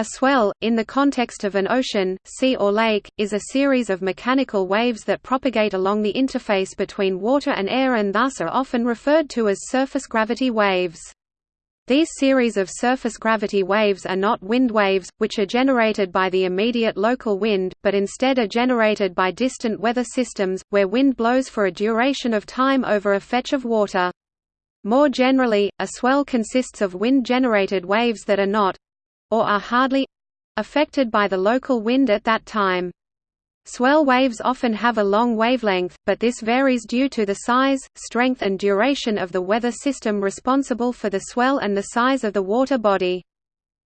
A swell, in the context of an ocean, sea or lake, is a series of mechanical waves that propagate along the interface between water and air and thus are often referred to as surface gravity waves. These series of surface gravity waves are not wind waves, which are generated by the immediate local wind, but instead are generated by distant weather systems, where wind blows for a duration of time over a fetch of water. More generally, a swell consists of wind-generated waves that are not, or are hardly affected by the local wind at that time. Swell waves often have a long wavelength, but this varies due to the size, strength and duration of the weather system responsible for the swell and the size of the water body.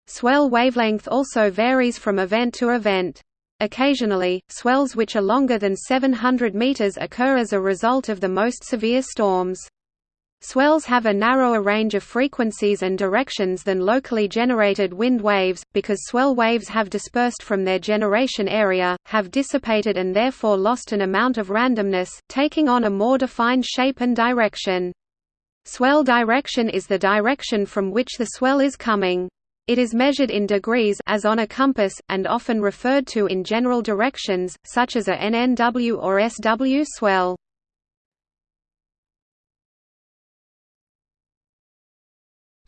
Swell wavelength also varies from event to event. Occasionally, swells which are longer than 700 meters occur as a result of the most severe storms. Swells have a narrower range of frequencies and directions than locally generated wind waves, because swell waves have dispersed from their generation area, have dissipated and therefore lost an amount of randomness, taking on a more defined shape and direction. Swell direction is the direction from which the swell is coming. It is measured in degrees as on a compass, and often referred to in general directions, such as a NNW or SW swell.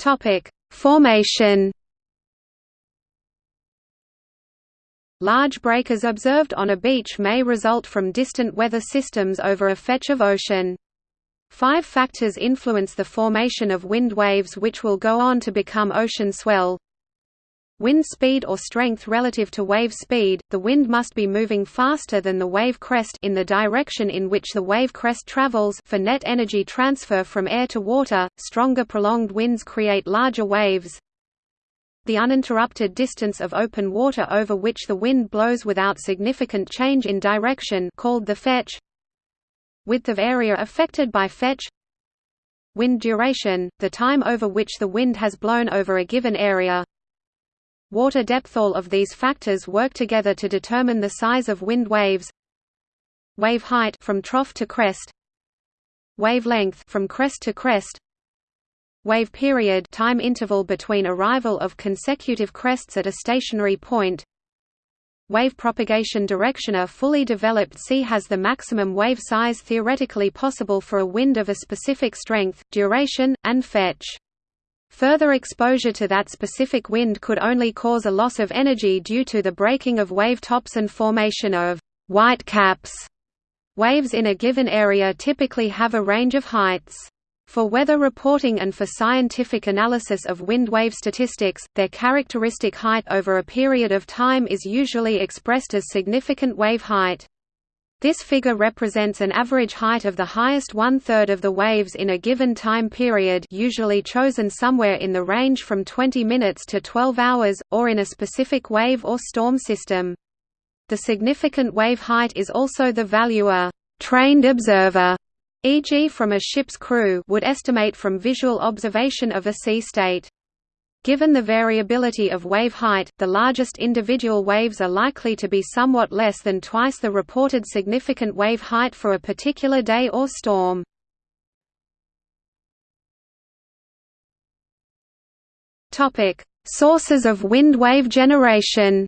Topic: Formation. Large breakers observed on a beach may result from distant weather systems over a fetch of ocean. Five factors influence the formation of wind waves which will go on to become ocean swell. Wind speed or strength relative to wave speed, the wind must be moving faster than the wave crest in the direction in which the wave crest travels for net energy transfer from air to water. Stronger prolonged winds create larger waves. The uninterrupted distance of open water over which the wind blows without significant change in direction called the fetch. Width of area affected by fetch. Wind duration, the time over which the wind has blown over a given area water depth. All of these factors work together to determine the size of wind waves. Wave height from trough to crest. Wavelength from crest to crest. Wave period time interval between arrival of consecutive crests at a stationary point. Wave propagation direction. A fully developed sea has the maximum wave size theoretically possible for a wind of a specific strength duration and fetch Further exposure to that specific wind could only cause a loss of energy due to the breaking of wave tops and formation of white caps. Waves in a given area typically have a range of heights. For weather reporting and for scientific analysis of wind wave statistics, their characteristic height over a period of time is usually expressed as significant wave height. This figure represents an average height of the highest one-third of the waves in a given time period usually chosen somewhere in the range from 20 minutes to 12 hours, or in a specific wave or storm system. The significant wave height is also the value a trained observer, e.g. from a ship's crew would estimate from visual observation of a sea state. Given the variability of wave height, the largest individual waves are likely to be somewhat less than twice the reported significant wave height for a particular day or storm. Sources of wind wave generation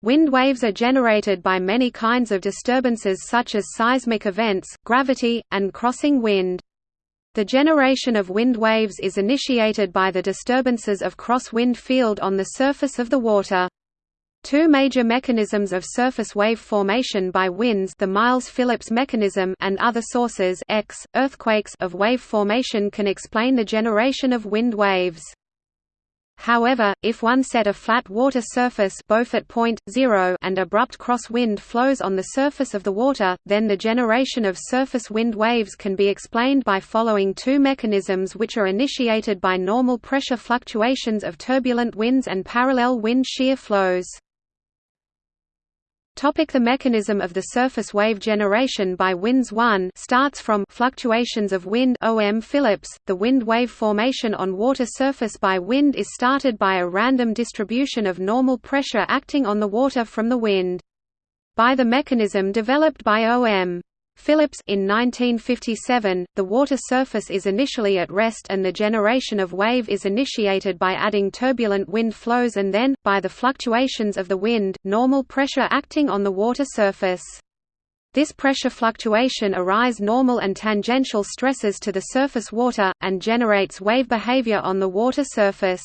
Wind waves are generated by many kinds of disturbances such as seismic events, gravity, and crossing wind. The generation of wind waves is initiated by the disturbances of cross-wind field on the surface of the water. Two major mechanisms of surface wave formation by winds the Miles-Phillips mechanism and other sources X, earthquakes of wave formation can explain the generation of wind waves. However, if one set a flat water surface at point, zero and abrupt cross-wind flows on the surface of the water, then the generation of surface wind waves can be explained by following two mechanisms which are initiated by normal pressure fluctuations of turbulent winds and parallel wind shear flows. Topic the mechanism of the surface wave generation by winds 1 starts from fluctuations of wind OM Phillips. The wind wave formation on water surface by wind is started by a random distribution of normal pressure acting on the water from the wind. By the mechanism developed by OM. Phillips in 1957, the water surface is initially at rest and the generation of wave is initiated by adding turbulent wind flows and then, by the fluctuations of the wind, normal pressure acting on the water surface. This pressure fluctuation arise normal and tangential stresses to the surface water, and generates wave behavior on the water surface.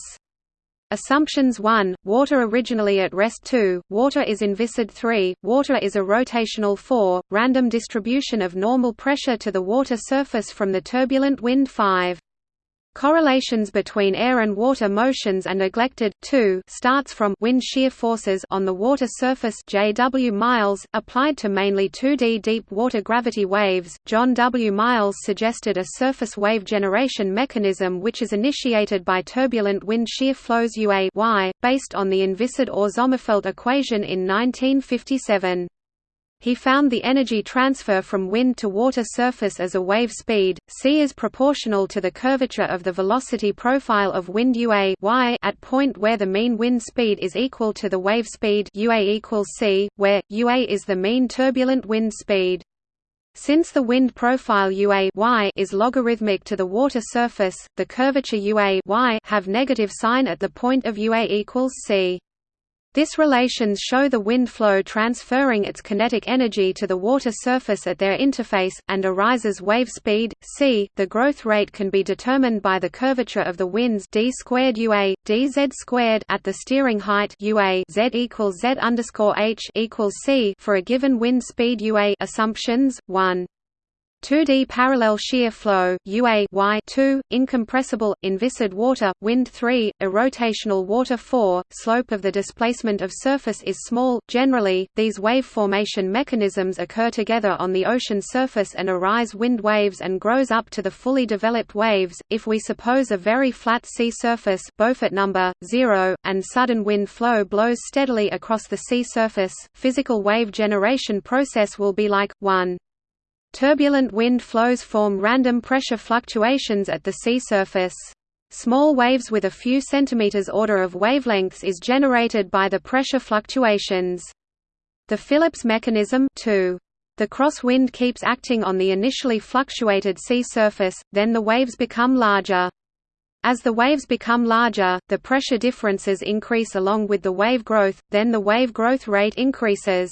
Assumptions 1, water originally at rest 2, water is inviscid 3, water is a rotational 4, random distribution of normal pressure to the water surface from the turbulent wind 5. Correlations between air and water motions are neglected. 2 starts from wind shear forces on the water surface JW Miles, applied to mainly 2D deep water gravity waves. John W. Miles suggested a surface wave generation mechanism which is initiated by turbulent wind shear flows UA y, based on the inviscid Orr-Sommerfeld equation in 1957. He found the energy transfer from wind to water surface as a wave speed, c is proportional to the curvature of the velocity profile of wind UA y at point where the mean wind speed is equal to the wave speed UA equals c, where, UA is the mean turbulent wind speed. Since the wind profile UA y is logarithmic to the water surface, the curvature UA y have negative sign at the point of UA equals c. This relations show the wind flow transferring its kinetic energy to the water surface at their interface, and arises wave speed, c. The growth rate can be determined by the curvature of the winds d squared ua, dz squared at the steering height ua z equals z underscore h equals c for a given wind speed ua. Assumptions 1. 2D parallel shear flow UA y 2 incompressible inviscid water wind 3 irrotational water 4 slope of the displacement of surface is small. Generally these wave formation mechanisms occur together on the ocean surface and arise wind waves and grows up to the fully developed waves. If we suppose a very flat sea surface Beaufort number 0 and sudden wind flow blows steadily across the sea surface physical wave generation process will be like 1 Turbulent wind flows form random pressure fluctuations at the sea surface. Small waves with a few centimeters order of wavelengths is generated by the pressure fluctuations. The Phillips mechanism 2. The crosswind keeps acting on the initially fluctuated sea surface, then the waves become larger. As the waves become larger, the pressure differences increase along with the wave growth, then the wave growth rate increases.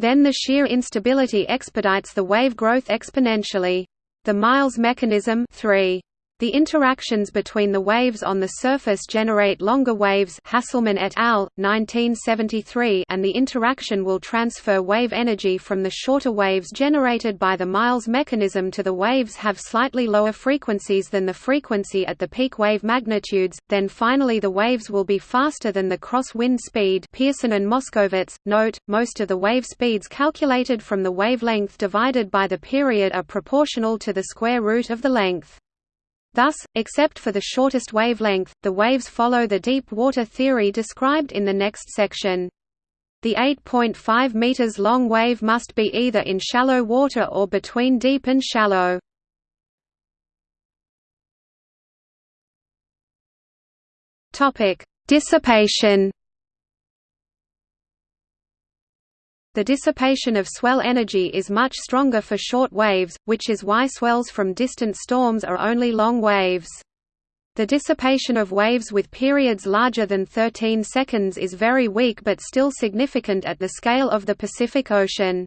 Then the shear instability expedites the wave growth exponentially. The Miles mechanism 3. The interactions between the waves on the surface generate longer waves Hasselmann et al., 1973 and the interaction will transfer wave energy from the shorter waves generated by the Miles mechanism to the waves have slightly lower frequencies than the frequency at the peak wave magnitudes, then finally the waves will be faster than the cross-wind speed Pierson and Moskowitz. Note, most of the wave speeds calculated from the wavelength divided by the period are proportional to the square root of the length. Thus, except for the shortest wavelength, the waves follow the deep water theory described in the next section. The 8.5 meters long wave must be either in shallow water or between deep and shallow. Topic: Dissipation The dissipation of swell energy is much stronger for short waves, which is why swells from distant storms are only long waves. The dissipation of waves with periods larger than 13 seconds is very weak but still significant at the scale of the Pacific Ocean.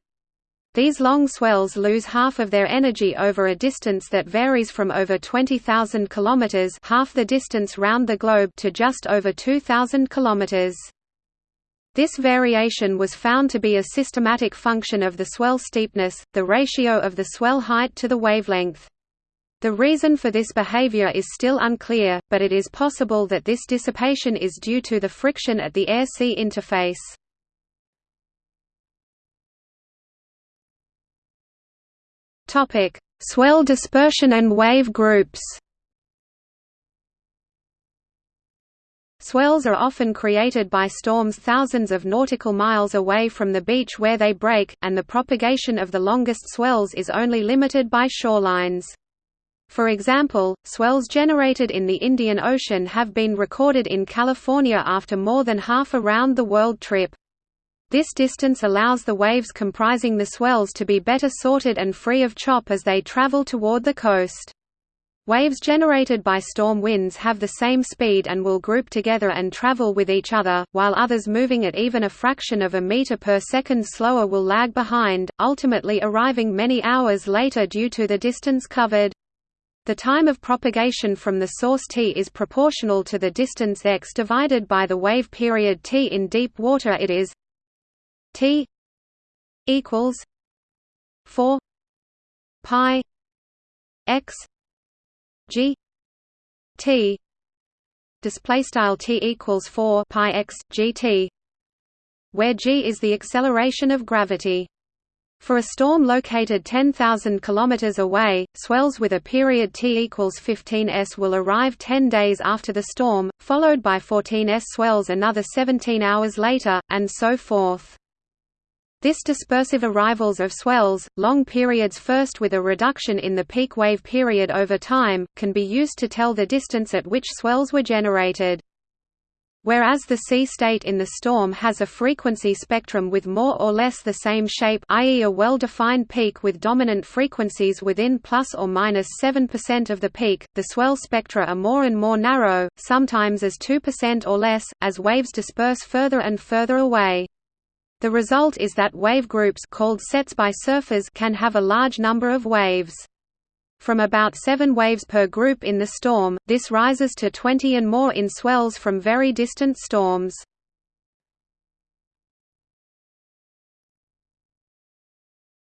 These long swells lose half of their energy over a distance that varies from over 20,000 kilometers, half the distance round the globe, to just over 2,000 kilometers. This variation was found to be a systematic function of the swell steepness, the ratio of the swell height to the wavelength. The reason for this behavior is still unclear, but it is possible that this dissipation is due to the friction at the air-sea interface. Swell dispersion and wave groups Swells are often created by storms thousands of nautical miles away from the beach where they break, and the propagation of the longest swells is only limited by shorelines. For example, swells generated in the Indian Ocean have been recorded in California after more than half a round-the-world trip. This distance allows the waves comprising the swells to be better sorted and free of chop as they travel toward the coast. Waves generated by storm winds have the same speed and will group together and travel with each other, while others moving at even a fraction of a meter per second slower will lag behind, ultimately arriving many hours later due to the distance covered. The time of propagation from the source t is proportional to the distance x divided by the wave period t in deep water it is T equals four pi x G T display style T equals 4 pi x gt where g is the acceleration of gravity for a storm located 10,000 km away, swells with a period t equals 15 s will arrive 10 days after the storm, followed by 14 s swells another 17 hours later, and so forth. This dispersive arrivals of swells, long periods first with a reduction in the peak wave period over time, can be used to tell the distance at which swells were generated. Whereas the sea state in the storm has a frequency spectrum with more or less the same shape i.e. a well-defined peak with dominant frequencies within plus or minus 7% of the peak, the swell spectra are more and more narrow, sometimes as 2% or less, as waves disperse further and further away. The result is that wave groups called sets by surfers can have a large number of waves. From about 7 waves per group in the storm, this rises to 20 and more in swells from very distant storms.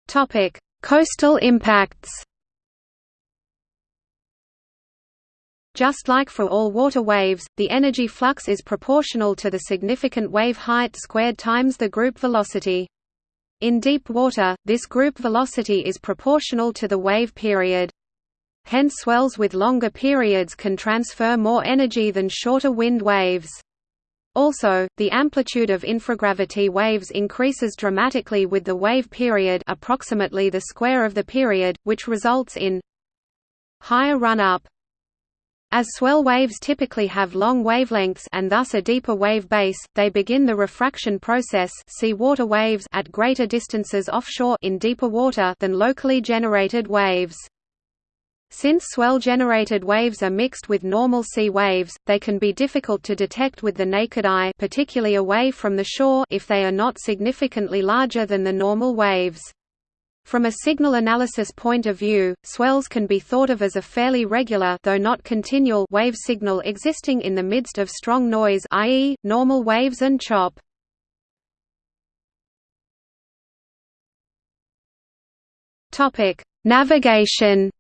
Topic: Coastal impacts Just like for all water waves, the energy flux is proportional to the significant wave height squared times the group velocity. In deep water, this group velocity is proportional to the wave period. Hence swells with longer periods can transfer more energy than shorter wind waves. Also, the amplitude of infragravity waves increases dramatically with the wave period approximately the square of the period, which results in higher run-up, as swell waves typically have long wavelengths and thus a deeper wave base, they begin the refraction process see water waves at greater distances offshore in deeper water than locally generated waves. Since swell-generated waves are mixed with normal sea waves, they can be difficult to detect with the naked eye particularly away from the shore if they are not significantly larger than the normal waves. From a signal analysis point of view, swells can be thought of as a fairly regular though not continual wave signal existing in the midst of strong noise i.e., normal waves and chop. Navigation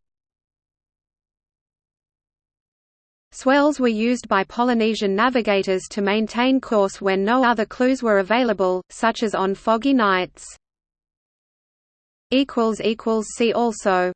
Swells were used by Polynesian navigators to maintain course when no other clues were available, such as on foggy nights. See also